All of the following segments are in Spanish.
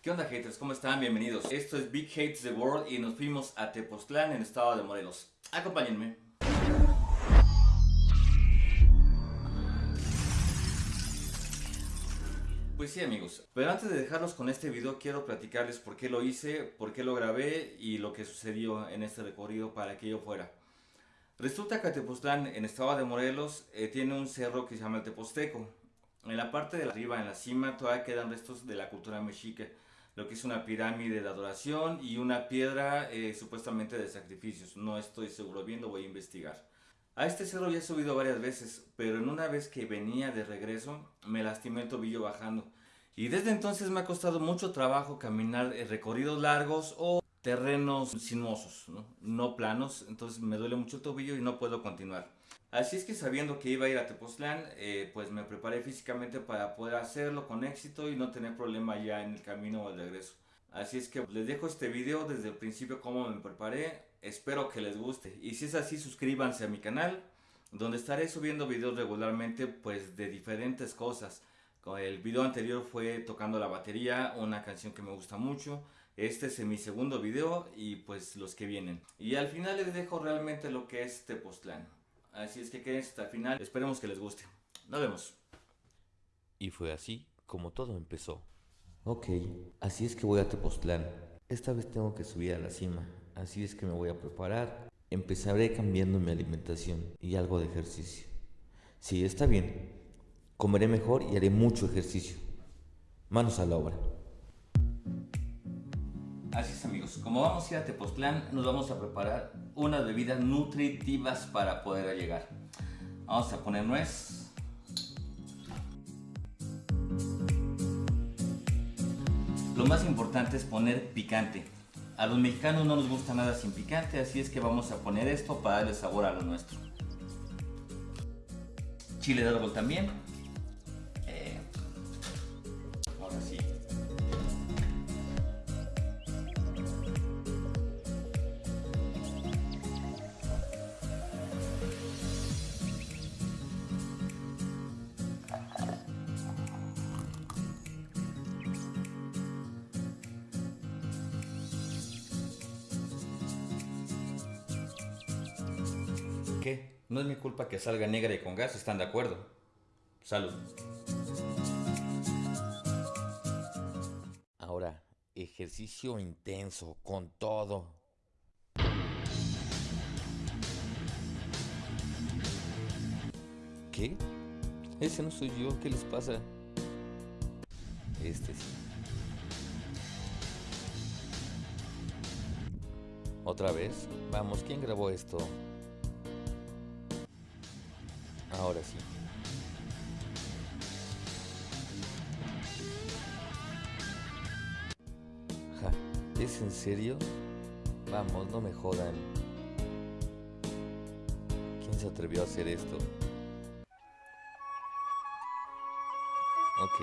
¿Qué onda haters? ¿Cómo están? Bienvenidos. Esto es Big Hates the World y nos fuimos a Tepoztlán en estado de Morelos. Acompáñenme. Pues sí amigos, pero antes de dejarlos con este video quiero platicarles por qué lo hice, por qué lo grabé y lo que sucedió en este recorrido para que yo fuera. Resulta que Tepoztlán en estado de Morelos eh, tiene un cerro que se llama el Teposteco. En la parte de arriba, en la cima, todavía quedan restos de la cultura mexica, lo que es una pirámide de adoración y una piedra eh, supuestamente de sacrificios. No estoy seguro bien, lo voy a investigar. A este cerro ya he subido varias veces, pero en una vez que venía de regreso me lastimé el tobillo bajando. Y desde entonces me ha costado mucho trabajo caminar recorridos largos o terrenos sinuosos, ¿no? planos, entonces me duele mucho el tobillo y no puedo continuar. Así es que sabiendo que iba a ir a Tepoztlán, eh, pues me preparé físicamente para poder hacerlo con éxito y no tener problema ya en el camino o el regreso. Así es que les dejo este video desde el principio cómo me preparé, espero que les guste y si es así suscríbanse a mi canal donde estaré subiendo videos regularmente pues de diferentes cosas el video anterior fue tocando la batería, una canción que me gusta mucho. Este es mi segundo video y pues los que vienen. Y al final les dejo realmente lo que es Tepoztlán. Así es que quédense hasta el final, esperemos que les guste. Nos vemos. Y fue así como todo empezó. Ok, así es que voy a Tepoztlán. Esta vez tengo que subir a la cima, así es que me voy a preparar. Empezaré cambiando mi alimentación y algo de ejercicio. Sí, está bien, Comeré mejor y haré mucho ejercicio. Manos a la obra. Así es amigos, como vamos a ir a Tepoztlán, nos vamos a preparar unas bebidas nutritivas para poder llegar. Vamos a poner nuez. Lo más importante es poner picante. A los mexicanos no nos gusta nada sin picante, así es que vamos a poner esto para darle sabor a lo nuestro. Chile de árbol también. No es mi culpa que salga negra y con gas, ¿están de acuerdo? Salud. Ahora, ejercicio intenso, con todo. ¿Qué? Ese no soy yo, ¿qué les pasa? Este sí. ¿Otra vez? Vamos, ¿quién grabó esto? Ahora sí. ¿es en serio? Vamos, no me jodan. ¿Quién se atrevió a hacer esto? Ok,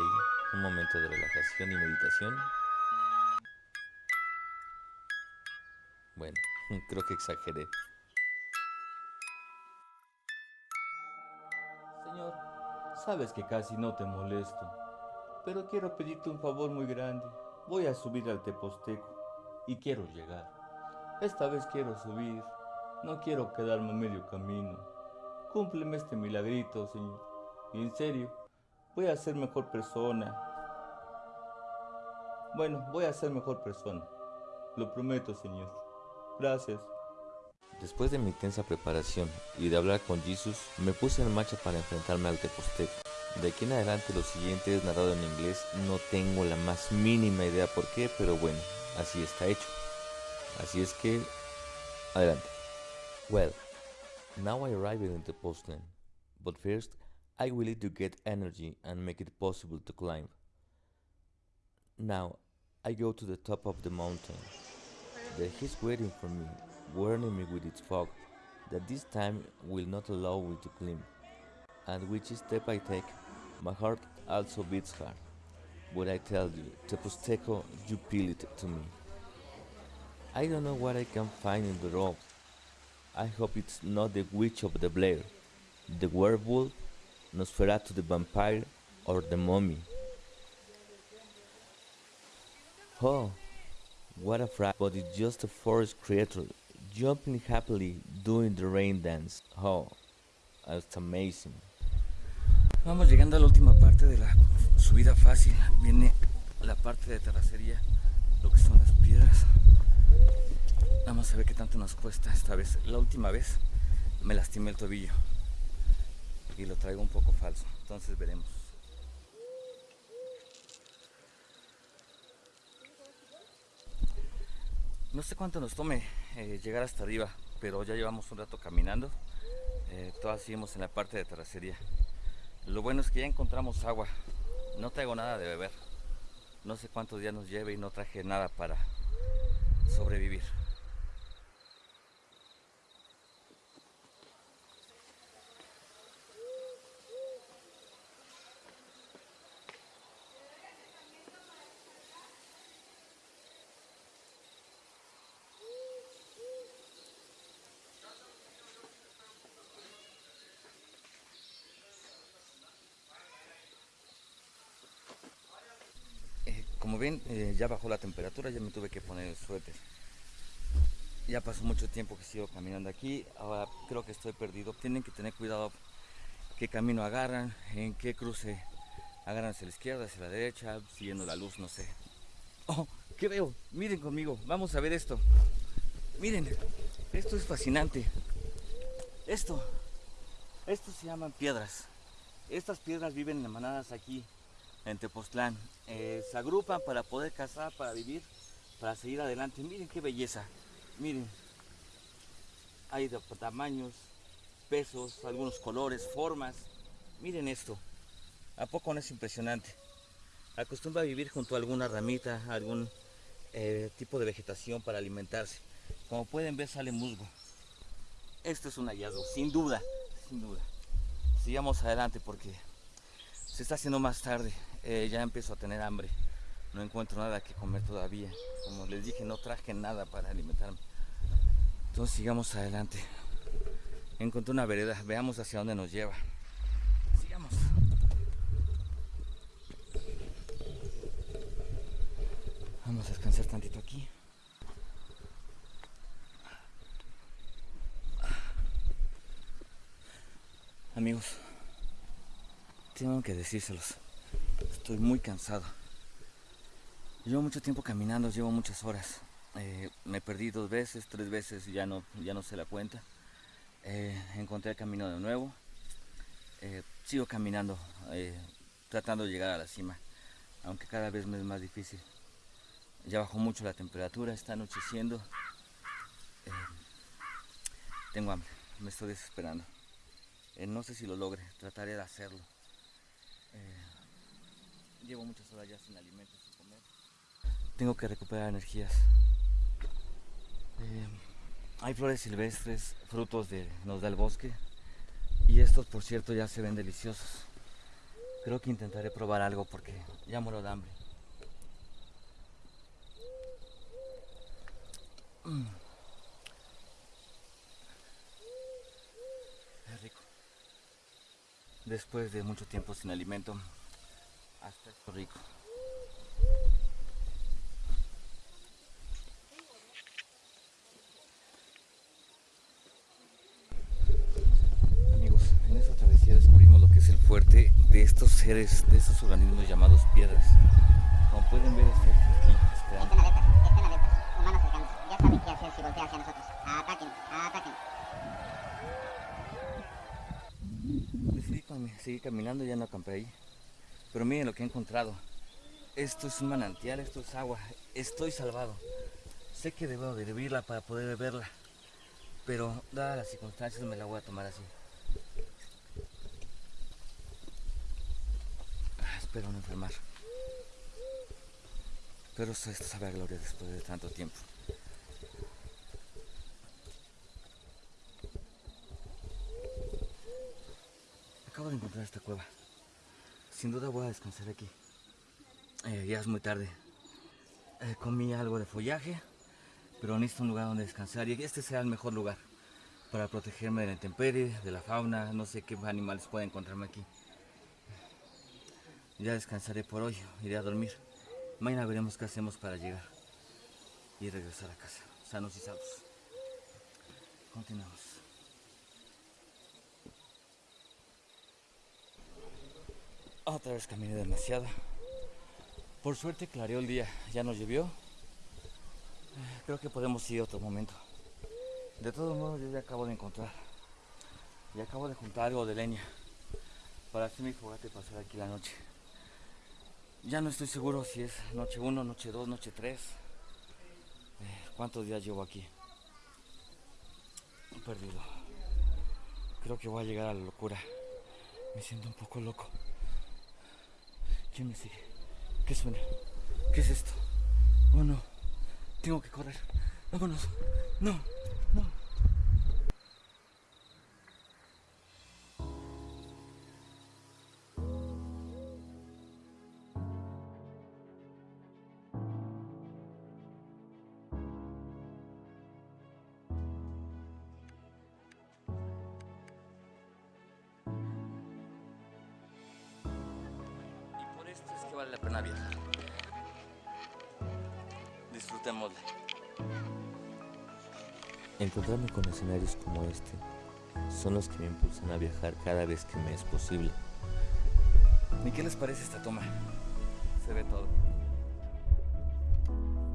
un momento de relajación y meditación. Bueno, creo que exageré. Sabes que casi no te molesto, pero quiero pedirte un favor muy grande. Voy a subir al Teposteco y quiero llegar. Esta vez quiero subir, no quiero quedarme medio camino. Cúmpleme este milagrito, Señor. Y en serio, voy a ser mejor persona. Bueno, voy a ser mejor persona. Lo prometo, Señor. Gracias. Después de mi intensa preparación y de hablar con Jesus, me puse en marcha para enfrentarme al Teposteco. De aquí en adelante lo siguiente es narrado en inglés, no tengo la más mínima idea por qué, pero bueno, así está hecho. Así es que, adelante. Well, now I arrived in Tepoztlan, but first I will need to get energy and make it possible to climb. Now, I go to the top of the mountain. There he's waiting for me warning me with its fog that this time will not allow me to climb, and which step I take, my heart also beats hard. But I tell you, Teposteco, you peel it to me. I don't know what I can find in the road. I hope it's not the witch of the Blair, the werewolf, Nosferatu the vampire, or the mummy. Oh, what a fright, but it's just a forest creature jumping happily doing the rain dance. Oh, that's amazing. Vamos llegando a la última parte de la subida fácil. Viene la parte de terracería, lo que son las piedras. Vamos a ver qué tanto nos cuesta esta vez. La última vez me lastimé el tobillo y lo traigo un poco falso. Entonces veremos. No sé cuánto nos tome eh, llegar hasta arriba, pero ya llevamos un rato caminando. Eh, todas seguimos en la parte de terracería. Lo bueno es que ya encontramos agua. No traigo nada de beber. No sé cuántos días nos lleve y no traje nada para Como ven, eh, ya bajó la temperatura, ya me tuve que poner el suéter. Ya pasó mucho tiempo que sigo caminando aquí, ahora creo que estoy perdido. Tienen que tener cuidado qué camino agarran, en qué cruce agarran hacia la izquierda, hacia la derecha, siguiendo la luz, no sé. ¡Oh! ¿Qué veo? Miren conmigo, vamos a ver esto. Miren, esto es fascinante. Esto, esto se llaman piedras. Estas piedras viven en manadas aquí en Tepoztlán. Eh, se agrupan para poder cazar, para vivir, para seguir adelante. Miren qué belleza. Miren. Hay de tamaños, pesos, algunos colores, formas. Miren esto. ¿A poco no es impresionante? Acostumbra a vivir junto a alguna ramita, algún eh, tipo de vegetación para alimentarse. Como pueden ver sale musgo. Esto es un hallazgo, sin duda, sin duda. Sigamos adelante porque se está haciendo más tarde. Eh, ya empiezo a tener hambre. No encuentro nada que comer todavía. Como les dije, no traje nada para alimentarme. Entonces sigamos adelante. Encontré una vereda. Veamos hacia dónde nos lleva. Sigamos. Vamos a descansar tantito aquí. Amigos, tengo que decírselos. Estoy muy cansado. Llevo mucho tiempo caminando, llevo muchas horas. Eh, me perdí dos veces, tres veces ya no, ya no se la cuenta. Eh, encontré el camino de nuevo. Eh, sigo caminando, tratando de llegar a la cima, aunque cada vez me es más difícil. Ya bajó mucho la temperatura, está anocheciendo. tengo hambre, me estoy desesperando. no sé si lo logre, trataré de hacerlo. Llevo muchas horas ya sin alimentos, sin comer. Tengo que recuperar energías. Eh, hay flores silvestres, frutos de nos da el bosque. Y estos, por cierto, ya se ven deliciosos. Creo que intentaré probar algo porque ya muero de hambre. Mm. Es rico. Después de mucho tiempo sin alimento, hasta esto rico. Amigos, en esta travesía descubrimos lo que es el fuerte de estos seres, de estos organismos llamados piedras. Como pueden ver, está aquí esperando. Estén alertas, estén alertas. Humanos cercanos. Ya saben qué hacer si golpea hacia nosotros. Ataquen, ataquen. Decidí seguir caminando y ya no acampé ahí. Pero miren lo que he encontrado. Esto es un manantial, esto es agua. Estoy salvado. Sé que debo de hervirla para poder beberla. Pero dadas las circunstancias me la voy a tomar así. Ah, espero no enfermar. Pero esto sabe a gloria después de tanto tiempo. Acabo de encontrar esta cueva. Sin duda voy a descansar aquí. Eh, ya es muy tarde. Eh, comí algo de follaje, pero necesito un lugar donde descansar y este será el mejor lugar para protegerme de la intemperie, de la fauna, no sé qué animales pueden encontrarme aquí. Ya descansaré por hoy, iré a dormir Mañana veremos qué hacemos para llegar y regresar a casa, sanos y salvos. Continuamos. Otra vez caminé demasiado. Por suerte clareó el día, ya nos llovió. Creo que podemos ir otro momento. De todos modos, yo ya acabo de encontrar. Y acabo de juntar algo de leña para hacer mi fogata y pasar aquí la noche. Ya no estoy seguro si es noche 1, noche 2, noche 3. ¿Cuántos días llevo aquí? Perdido. Creo que voy a llegar a la locura. Me siento un poco loco. ¿Quién me sigue? ¿Qué suena? ¿Qué es esto? Oh no. Tengo que correr. Vámonos. No. Es que vale la pena viajar. Disfrutémosla. Encontrarme con escenarios como este son los que me impulsan a viajar cada vez que me es posible. ¿Y qué les parece esta toma? Se ve todo.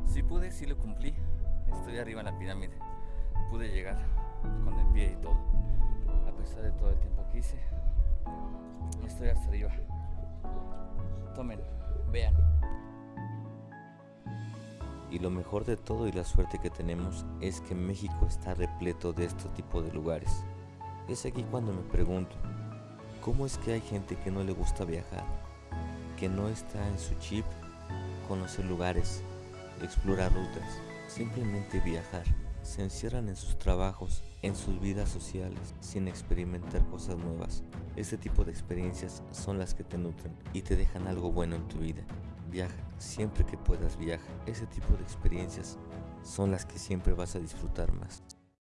Si pude, sí lo cumplí. Estoy arriba en la pirámide. Pude llegar con el pie y todo. A pesar de todo el tiempo que hice, estoy hasta arriba. Tomen, vean. Y lo mejor de todo y la suerte que tenemos es que México está repleto de este tipo de lugares. Es aquí cuando me pregunto, ¿cómo es que hay gente que no le gusta viajar? Que no está en su chip conocer lugares, explorar rutas, simplemente viajar. Se encierran en sus trabajos, en sus vidas sociales, sin experimentar cosas nuevas. Este tipo de experiencias son las que te nutren y te dejan algo bueno en tu vida. Viaja, siempre que puedas viaja. Ese tipo de experiencias son las que siempre vas a disfrutar más.